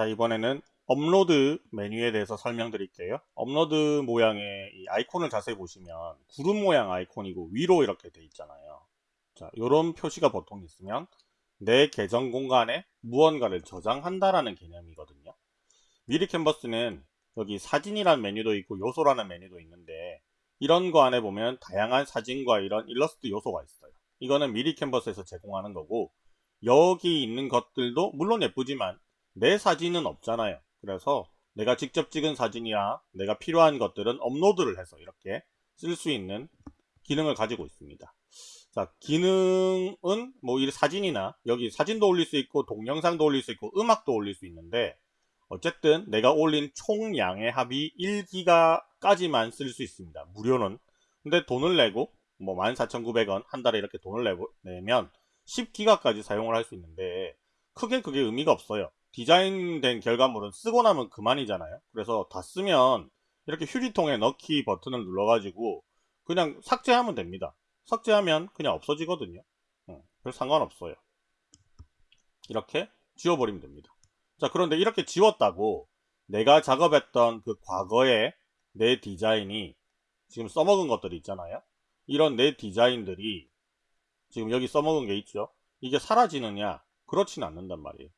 자 이번에는 업로드 메뉴에 대해서 설명드릴게요. 업로드 모양의 이 아이콘을 자세히 보시면 구름 모양 아이콘이고 위로 이렇게 돼 있잖아요. 자 이런 표시가 보통 있으면 내 계정 공간에 무언가를 저장한다라는 개념이거든요. 미리 캔버스는 여기 사진이라는 메뉴도 있고 요소라는 메뉴도 있는데 이런 거 안에 보면 다양한 사진과 이런 일러스트 요소가 있어요. 이거는 미리 캔버스에서 제공하는 거고 여기 있는 것들도 물론 예쁘지만 내 사진은 없잖아요. 그래서 내가 직접 찍은 사진이나 내가 필요한 것들은 업로드를 해서 이렇게 쓸 수 있는 기능을 가지고 있습니다. 자 기능은 뭐 이 사진이나 여기 사진도 올릴 수 있고 동영상도 올릴 수 있고 음악도 올릴 수 있는데 어쨌든 내가 올린 총량의 합이 1기가까지만 쓸 수 있습니다. 무료는. 근데 돈을 내고 뭐 14,900원 한 달에 이렇게 돈을 내고, 내면 10기가까지 사용을 할 수 있는데 크게 그게 의미가 없어요 디자인된 결과물은 쓰고 나면 그만이잖아요. 그래서 다 쓰면 이렇게 휴지통에 넣기 버튼을 눌러 가지고 그냥 삭제하면 됩니다. 삭제하면 그냥 없어지거든요. 응, 별 상관없어요. 이렇게 지워버리면 됩니다. 자 그런데 이렇게 지웠다고 내가 작업했던 그 과거의 내 디자인이 지금 써먹은 것들이 있잖아요. 이런 내 디자인들이 지금 여기 써먹은 게 있죠. 이게 사라지느냐? 그렇진 않는단 말이에요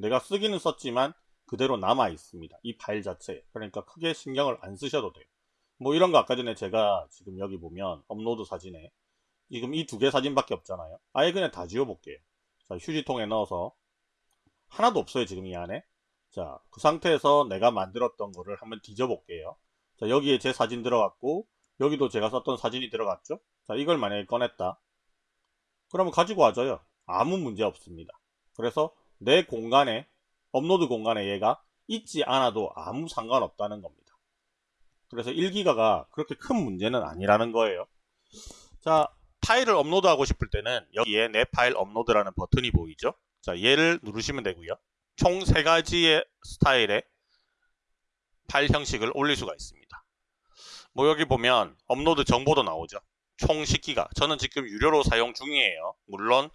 내가 쓰기는 썼지만 그대로 남아 있습니다. 이 파일 자체에. 그러니까 크게 신경을 안 쓰셔도 돼요. 뭐 이런 거 아까 전에 제가 지금 여기 보면 업로드 사진에 지금 이 두 개 사진밖에 없잖아요. 아예 그냥 다 지워 볼게요. 자 휴지통에 넣어서 하나도 없어요 지금 이 안에. 자 그 상태에서 내가 만들었던 거를 한번 뒤져 볼게요. 자 여기에 제 사진 들어갔고 여기도 제가 썼던 사진이 들어갔죠? 자 이걸 만약에 꺼냈다. 그러면 가지고 와줘요. 아무 문제 없습니다. 그래서 내 공간에 업로드 공간에 얘가 있지 않아도 아무 상관없다는 겁니다. 그래서 1기가가 그렇게 큰 문제는 아니라는 거예요. 자 파일을 업로드하고 싶을 때는 여기에 내 파일 업로드라는 버튼이 보이죠? 자 얘를 누르시면 되고요. 총 세가지의 스타일의 파일 형식을 올릴 수가 있습니다. 뭐 여기 보면 업로드 정보도 나오죠. 총 10기가. 저는 지금 유료로 사용 중이에요. 물론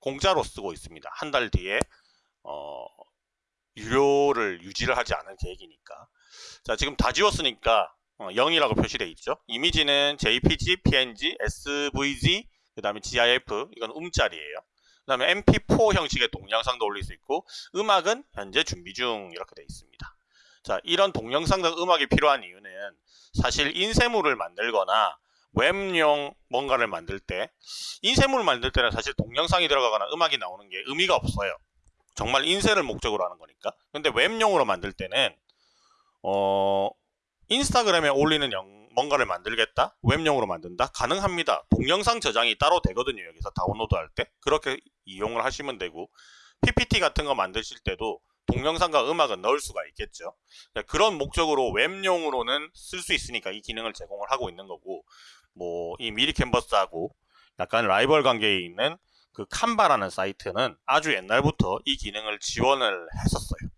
공짜로 쓰고 있습니다. 한 달 뒤에 어, 유료를 유지를 하지 않을 계획이니까. 자 지금 다 지웠으니까 어, 0이라고 표시되어 있죠? 이미지는 JPG, PNG, SVG 그 다음에 GIF 이건 음짤이에요. 그 다음에 MP4 형식의 동영상도 올릴 수 있고 음악은 현재 준비 중 이렇게 되어 있습니다. 자 이런 동영상과 음악이 필요한 이유는 사실 인쇄물을 만들거나 웹용 뭔가를 만들 때 인쇄물을 만들 때는 사실 동영상이 들어가거나 음악이 나오는 게 의미가 없어요 정말 인쇄를 목적으로 하는 거니까. 근데 웹용으로 만들 때는 어 인스타그램에 올리는 영, 뭔가를 만들겠다? 웹용으로 만든다? 가능합니다. 동영상 저장이 따로 되거든요. 여기서 다운로드 할 때. 그렇게 이용을 하시면 되고 PPT 같은 거 만드실 때도 동영상과 음악은 넣을 수가 있겠죠. 그런 목적으로 웹용으로는 쓸 수 있으니까 이 기능을 제공을 하고 있는 거고 뭐 이 미리 캔버스하고 약간 라이벌 관계에 있는 그 칸바라는 사이트는 아주 옛날부터 이 기능을 지원을 했었어요.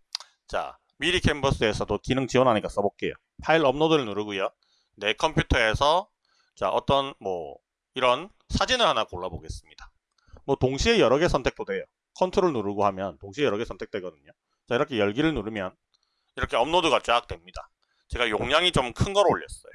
자 미리 캔버스에서도 기능 지원하니까 써볼게요. 파일 업로드를 누르고요. 내 컴퓨터에서 자 어떤 뭐 이런 사진을 하나 골라 보겠습니다. 뭐 동시에 여러 개 선택도 돼요. 컨트롤 누르고 하면 동시에 여러 개 선택되거든요. 자 이렇게 열기를 누르면 이렇게 업로드가 쫙 됩니다. 제가 용량이 좀 큰 걸 올렸어요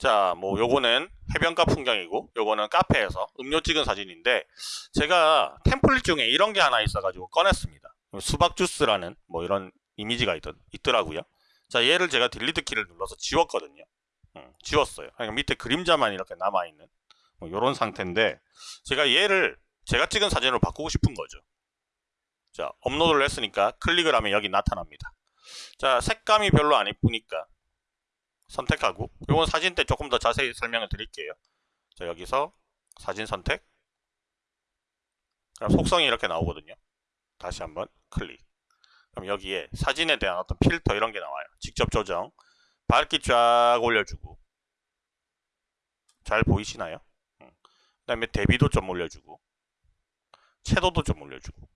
자, 뭐 요거는 해변가 풍경이고 요거는 카페에서 음료 찍은 사진인데 제가 템플릿 중에 이런 게 하나 있어가지고 꺼냈습니다. 수박 주스라는 뭐 이런 이미지가 있, 있더라고요. 자, 얘를 제가 딜리트 키를 눌러서 지웠거든요. 음, 지웠어요. 그러니까 밑에 그림자만 이렇게 남아있는 뭐 요런 상태인데 제가 얘를 제가 찍은 사진으로 바꾸고 싶은 거죠. 자, 업로드를 했으니까 클릭을 하면 여기 나타납니다. 자, 색감이 별로 안 이쁘니까 선택하고 이건 사진 때 조금 더 자세히 설명을 드릴게요. 자 여기서 사진 선택. 그럼 속성이 이렇게 나오거든요. 다시 한번 클릭. 그럼 여기에 사진에 대한 어떤 필터 이런 게 나와요. 직접 조정. 밝기 쫙 올려주고. 잘 보이시나요? 그 다음에 대비도 좀 올려주고. 채도도 좀 올려주고.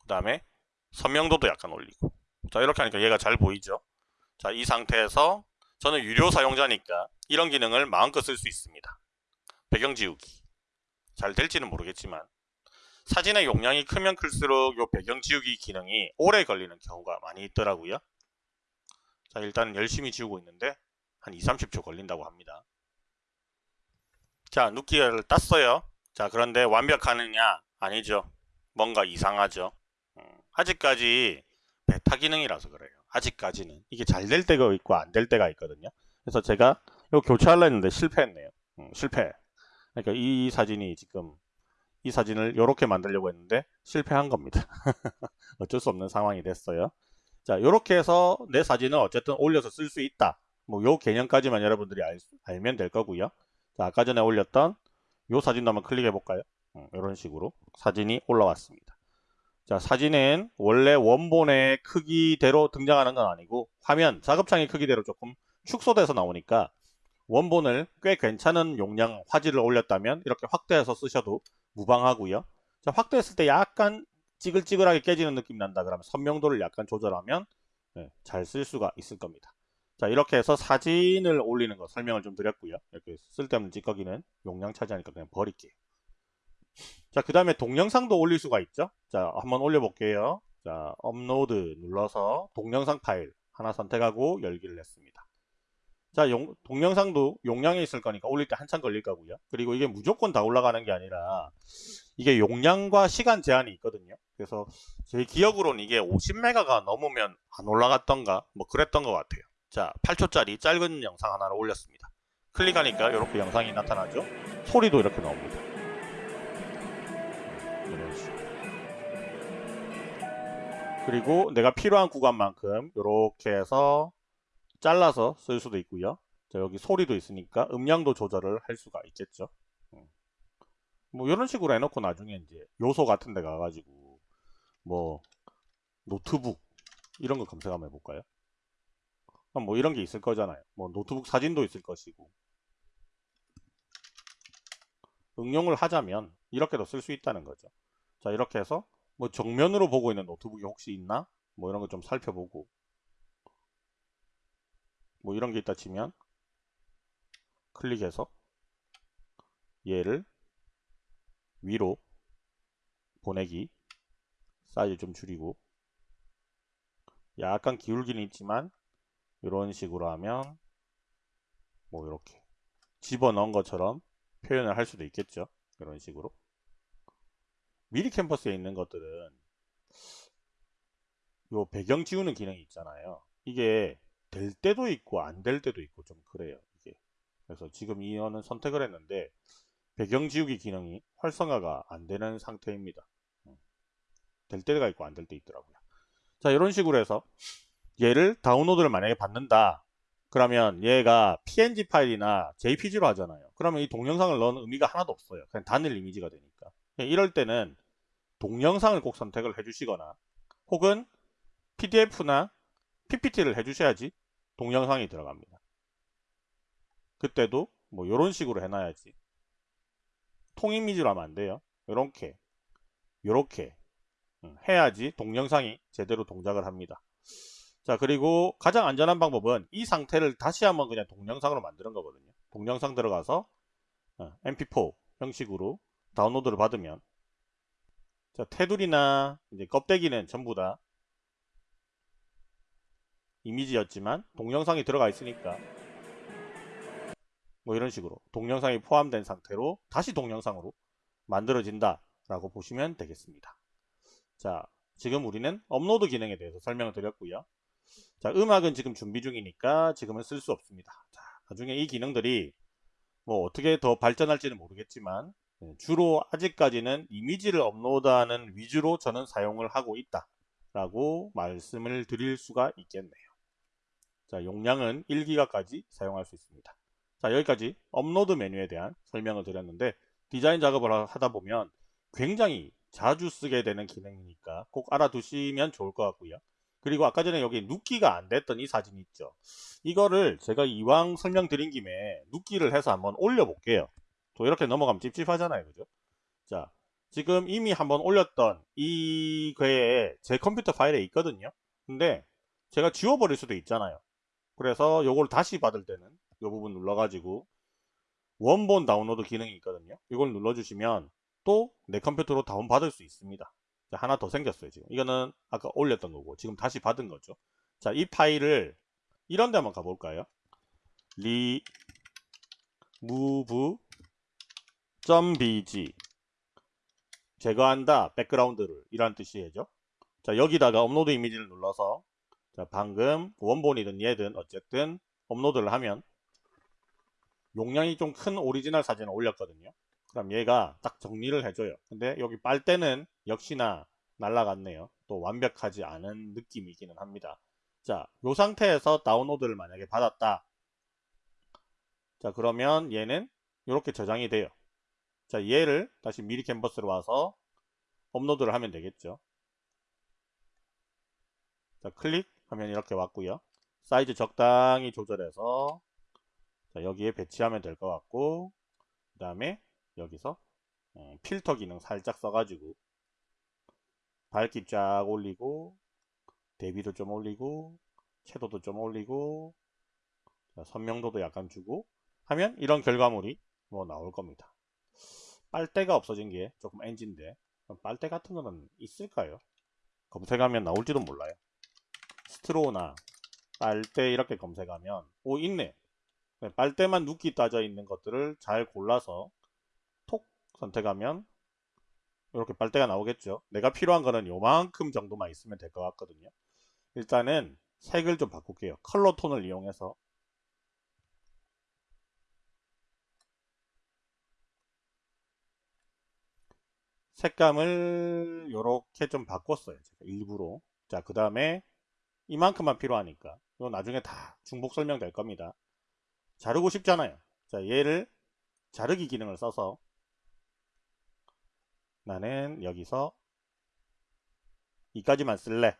그 다음에 선명도도 약간 올리고. 자 이렇게 하니까 얘가 잘 보이죠 자, 이 상태에서 저는 유료 사용자니까 이런 기능을 마음껏 쓸 수 있습니다. 배경 지우기. 잘 될지는 모르겠지만 사진의 용량이 크면 클수록 요 배경 지우기 기능이 오래 걸리는 경우가 많이 있더라고요. 자, 일단 열심히 지우고 있는데 한 2, 30초 걸린다고 합니다. 자, 눕기를 땄어요. 자, 그런데 완벽하느냐? 아니죠. 뭔가 이상하죠. 음, 아직까지 베타 기능이라서 그래요. 아직까지는. 이게 잘 될 때가 있고 안 될 때가 있거든요. 그래서 제가 이거 교체하려 했는데 실패했네요. 음, 실패. 그러니까 이 사진이 지금 이 사진을 이렇게 만들려고 했는데 실패한 겁니다. 어쩔 수 없는 상황이 됐어요. 자, 이렇게 해서 내 사진을 어쨌든 올려서 쓸 수 있다. 뭐 요 개념까지만 여러분들이 알, 알면 될 거고요. 자, 아까 전에 올렸던 요 사진도 한번 클릭해 볼까요? 이런 식으로 사진이 올라왔습니다. 자, 사진은 원래 원본의 크기대로 등장하는 건 아니고 화면, 작업창의 크기대로 조금 축소돼서 나오니까 원본을 꽤 괜찮은 용량 화질을 올렸다면 이렇게 확대해서 쓰셔도 무방하고요. 자, 확대했을 때 약간 찌글찌글하게 깨지는 느낌이 난다 그러면 선명도를 약간 조절하면 네, 잘쓸 수가 있을 겁니다. 자 이렇게 해서 사진을 올리는 거 설명을 좀 드렸고요. 이렇게 쓸데없는 찌꺼기는 용량 차지하니까 그냥 버릴게요. 자 그 다음에 동영상도 올릴 수가 있죠. 자 한번 올려볼게요. 자 업로드 눌러서 동영상 파일 하나 선택하고 열기를 했습니다. 자 용, 동영상도 용량이 있을 거니까 올릴 때 한참 걸릴 거고요. 그리고 이게 무조건 다 올라가는 게 아니라 이게 용량과 시간 제한이 있거든요. 그래서 제 기억으로는 이게 50메가가 넘으면 안 올라갔던가 뭐 그랬던 것 같아요. 자 8초짜리 짧은 영상 하나를 올렸습니다. 클릭하니까 이렇게 영상이 나타나죠. 소리도 이렇게 나옵니다. 이런 식으로. 그리고 내가 필요한 구간만큼 이렇게 해서 잘라서 쓸 수도 있고요. 자, 여기 소리도 있으니까 음량도 조절을 할 수가 있겠죠. 음. 뭐 이런 식으로 해놓고 나중에 이제 요소 같은 데 가가지고 뭐 노트북 이런 거 검색 한번 해볼까요? 뭐 이런 게 있을 거잖아요. 뭐 노트북 사진도 있을 것이고 응용을 하자면 이렇게도 쓸 수 있다는 거죠. 자 이렇게 해서 뭐 정면으로 보고 있는 노트북이 혹시 있나? 뭐 이런 거 좀 살펴보고 뭐 이런 게 있다 치면 클릭해서 얘를 위로 보내기 사이즈 좀 줄이고 약간 기울기는 있지만 이런 식으로 하면 뭐 이렇게 집어넣은 것처럼 표현을 할 수도 있겠죠 이런 식으로? 미리 캠퍼스에 있는 것들은 요 배경 지우는 기능이 있잖아요. 이게 될 때도 있고 안 될 때도 있고 좀 그래요 이게. 그래서 지금 이거는 선택을 했는데 배경 지우기 기능이 활성화가 안 되는 상태입니다. 음. 될 때가 있고 안 될 때 있더라고요. 자 이런 식으로 해서 얘를 다운로드를 만약에 받는다 그러면 얘가 png 파일이나 jpg로 하잖아요. 그러면 이 동영상을 넣은 의미가 하나도 없어요. 그냥 단일 이미지가 되니까. 이럴 때는 동영상을 꼭 선택을 해주시거나 혹은 pdf나 ppt를 해주셔야지 동영상이 들어갑니다. 그때도 뭐 이런 식으로 해놔야지. 통이미지로 하면 안 돼요. 이렇게 이렇게 음, 해야지 동영상이 제대로 동작을 합니다 자 그리고 가장 안전한 방법은 이 상태를 다시 한번 그냥 동영상으로 만드는 거거든요. 동영상 들어가서 mp4 형식으로 다운로드를 받으면. 자 테두리나 이제 껍데기는 전부 다 이미지였지만 동영상이 들어가 있으니까 뭐 이런 식으로 동영상이 포함된 상태로 다시 동영상으로 만들어진다 라고 보시면 되겠습니다. 자 지금 우리는 업로드 기능에 대해서 설명을 드렸고요 자, 음악은 지금 준비 중이니까 지금은 쓸 수 없습니다. 자, 나중에 이 기능들이 뭐 어떻게 더 발전할지는 모르겠지만 네, 주로 아직까지는 이미지를 업로드하는 위주로 저는 사용을 하고 있다 라고 말씀을 드릴 수가 있겠네요. 자, 용량은 1기가까지 사용할 수 있습니다. 자, 여기까지 업로드 메뉴에 대한 설명을 드렸는데 디자인 작업을 하다 보면 굉장히 자주 쓰게 되는 기능이니까 꼭 알아두시면 좋을 것 같고요. 그리고 아까 전에 여기 눕기가 안 됐던 이 사진 있죠. 이거를 제가 이왕 설명드린 김에 눕기를 해서 한번 올려볼게요. 또 이렇게 넘어가면 찝찝하잖아요. 그죠? 자, 지금 이미 한번 올렸던 이 괴에 제 컴퓨터 파일에 있거든요. 근데 제가 지워버릴 수도 있잖아요. 그래서 요걸 다시 받을 때는 이 부분 눌러가지고 원본 다운로드 기능이 있거든요. 이걸 눌러주시면 이것도 내 컴퓨터로 다운받을 수 있습니다. 자, 하나 더 생겼어요. 지금 이거는 아까 올렸던 거고 지금 다시 받은 거죠. 자, 이 파일을 이런 데 한번 가볼까요? 리 move .bg 제거한다 background를 이란 뜻이죠. 자 여기다가 upload image를 눌러서 자 방금 원본이든 얘든 어쨌든 업로드를 하면 용량이 좀 큰 오리지널 사진을 올렸거든요. 그럼 얘가 딱 정리를 해줘요. 근데 여기 빨대는 역시나 날라갔네요. 또 완벽하지 않은 느낌이기는 합니다. 자, 이 상태에서 다운로드를 만약에 받았다. 자, 그러면 얘는 이렇게 저장이 돼요. 자, 얘를 다시 미리 캔버스로 와서 업로드를 하면 되겠죠. 자, 클릭하면 이렇게 왔고요. 사이즈 적당히 조절해서 자, 여기에 배치하면 될 것 같고 그 다음에 여기서 어, 필터 기능 살짝 써가지고 밝기 쫙 올리고 대비도 좀 올리고 채도도 좀 올리고 자, 선명도도 약간 주고 하면 이런 결과물이 뭐 나올 겁니다. 빨대가 없어진 게 조금 NG인데 빨대 같은 거는 있을까요? 검색하면 나올지도 몰라요. 스트로나 빨대 이렇게 검색하면 오 있네. 네, 빨대만 눕기 따져 있는 것들을 잘 골라서 톡 선택하면 이렇게 빨대가 나오겠죠. 내가 필요한 거는 요만큼 정도만 있으면 될 것 같거든요. 일단은 색을 좀 바꿀게요. 컬러 톤을 이용해서 색감을 이렇게 좀 바꿨어요. 제가 일부러. 자, 그 다음에 이만큼만 필요하니까 이거 나중에 다 중복 설명될 겁니다. 자르고 싶잖아요. 자, 얘를 자르기 기능을 써서 나는 여기서 이까지만 쓸래.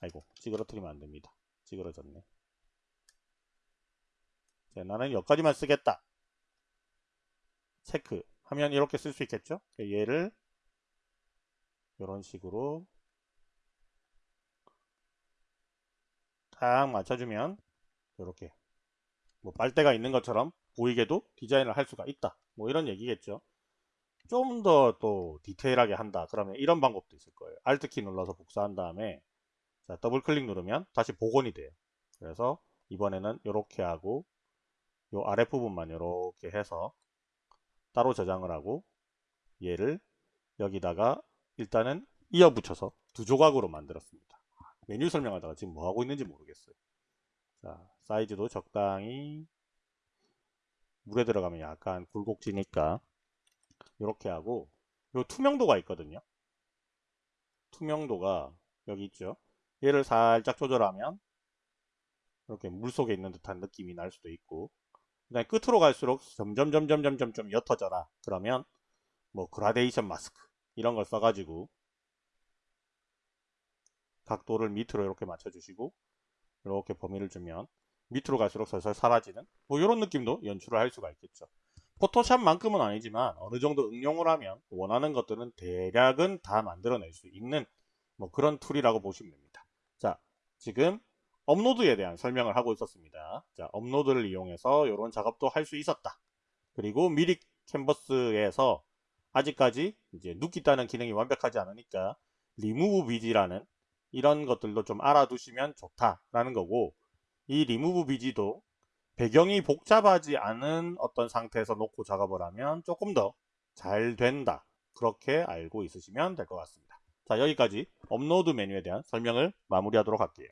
아이고, 찌그러뜨리면 안 됩니다. 찌그러졌네. 자, 나는 여기까지만 쓰겠다. 체크. 하면 이렇게 쓸 수 있겠죠? 얘를 이런 식으로 딱 맞춰주면 이렇게 뭐 빨대가 있는 것처럼 보이게도 디자인을 할 수가 있다. 뭐 이런 얘기겠죠. 좀 더 또 디테일하게 한다. 그러면 이런 방법도 있을 거예요. Alt키 눌러서 복사한 다음에 자, 더블 클릭 누르면 다시 복원이 돼요. 그래서 이번에는 이렇게 하고 요 아랫부분만 이렇게 해서 따로 저장을 하고 얘를 여기다가 일단은 이어 붙여서 두 조각으로 만들었습니다. 메뉴 설명하다가 지금 뭐 하고 있는지 모르겠어요. 자, 사이즈도 적당히 물에 들어가면 약간 굴곡지니까 이렇게 하고 요 투명도가 있거든요. 투명도가 여기 있죠. 얘를 살짝 조절하면 이렇게 물속에 있는 듯한 느낌이 날 수도 있고 그다음에 끝으로 갈수록 점점 점점 점점 좀 옅어져라. 그러면 뭐 그라데이션 마스크 이런 걸 써가지고 각도를 밑으로 이렇게 맞춰주시고 이렇게 범위를 주면 밑으로 갈수록 슬슬 사라지는 뭐 이런 느낌도 연출을 할 수가 있겠죠. Photoshop만큼은 아니지만 어느 정도 응용을 하면 원하는 것들은 대략은 다 만들어낼 수 있는 뭐 그런 툴이라고 보시면 됩니다. 자, 지금 업로드에 대한 설명을 하고 있었습니다. 자, 업로드를 이용해서 이런 작업도 할 수 있었다. 그리고 미리 캔버스에서 아직까지 이제 눕기 따는 기능이 완벽하지 않으니까 리무브 비지라는 이런 것들도 좀 알아두시면 좋다라는 거고 이 리무브 비지도 배경이 복잡하지 않은 어떤 상태에서 놓고 작업을 하면 조금 더 잘 된다. 그렇게 알고 있으시면 될 것 같습니다. 자 여기까지 업로드 메뉴에 대한 설명을 마무리하도록 할게요.